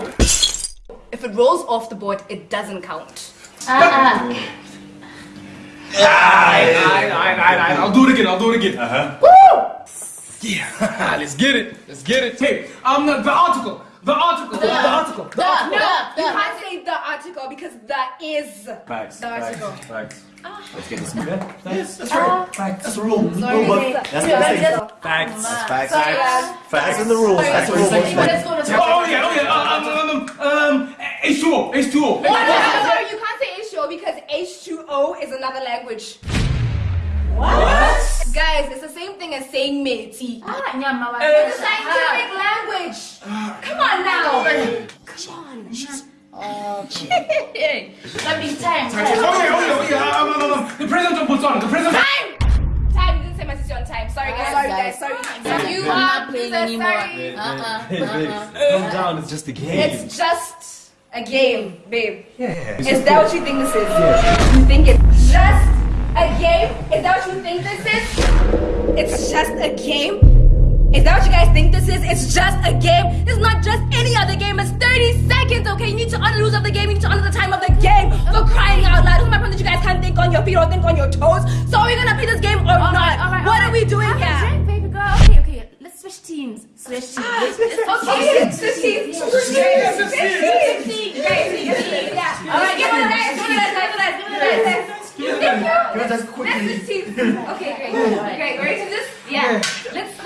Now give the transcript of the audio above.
if it rolls off the board, it doesn't count. Uh-uh. Alright, alright, alright, alright. I'll do it again. I'll do it again. Uh-huh. Woo! Yeah. Let's get it. Let's get it. Hey, um, the, the article. The article. The, article. The The, article. the, You can't say the article because the is Facts. the article. Facts. Let's get this moving. Yes, that's right. Facts. That's the rule. Sorry, No, but it's- that's yeah, the thing. that's- Facts. Facts. Facts. Sorry, guys. Facts and the rules. That's the Let's rules. go to Oh, yeah, oh, yeah. Uh, um, um, um, H2O. H2O. No, no, no, no, you can't say H2O because H2O is another language. What? Guys, it's the same thing as saying matey. Ah, nyama It's a scientific language. Come on now. Hey, Something time. Oh, yeah, oh, yeah, oh, yeah. Um, um, um, the president of Botswana. The president. Time. Time. You didn't say my sister on time. Sorry, guys. Sorry, guys. Sorry. Sorry. You are not playing anymore. Uh-uh. Uh-uh. calm down. It's just a game. It's just a game, babe. yeah. Is that what you think this is? You think it's just a game? Is that what you think this is? It's just a game? Is that what you guys think this is? It's just a game? It's not just any other game. It's 30 seconds, okay? You need to honor the rules of the game. You need to honor the time of the game. For crying out loud. Who's my friend that you guys can't think on your feet or think on your toes? So are we gonna play this game or All not? right, all right, what all are we doing Have a here? drink, baby girl. Okay, okay. Let's switch teams. Switch teams. Ah, let's- let's- Okay, Can I just quickly? Okay, great. Great. Ready to this? Yeah. Let's.